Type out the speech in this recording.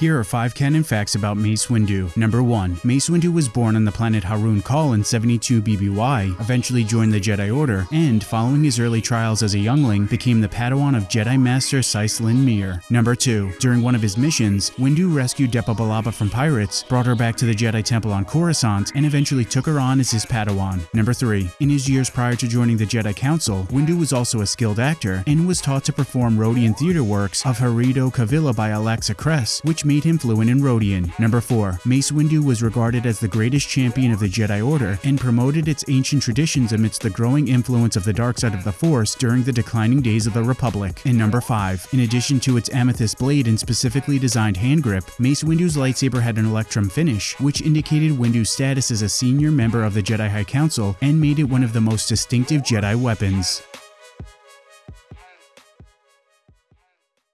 Here are 5 canon facts about Mace Windu. Number 1. Mace Windu was born on the planet Haruun Kal in 72 BBY, eventually joined the Jedi Order, and, following his early trials as a youngling, became the Padawan of Jedi Master Cyslin Myr. Number 2. During one of his missions, Windu rescued Depa Billaba from pirates, brought her back to the Jedi Temple on Coruscant, and eventually took her on as his Padawan. Number 3. In his years prior to joining the Jedi Council, Windu was also a skilled actor, and was taught to perform Rodian theater works of Harido Kavila by Alexa Cress, which made him fluent in Rodian. Number 4. Mace Windu was regarded as the greatest champion of the Jedi Order, and promoted its ancient traditions amidst the growing influence of the dark side of the Force during the declining days of the Republic. And number 5. In addition to its amethyst blade and specifically designed hand grip, Mace Windu's lightsaber had an electrum finish, which indicated Windu's status as a senior member of the Jedi High Council and made it one of the most distinctive Jedi weapons.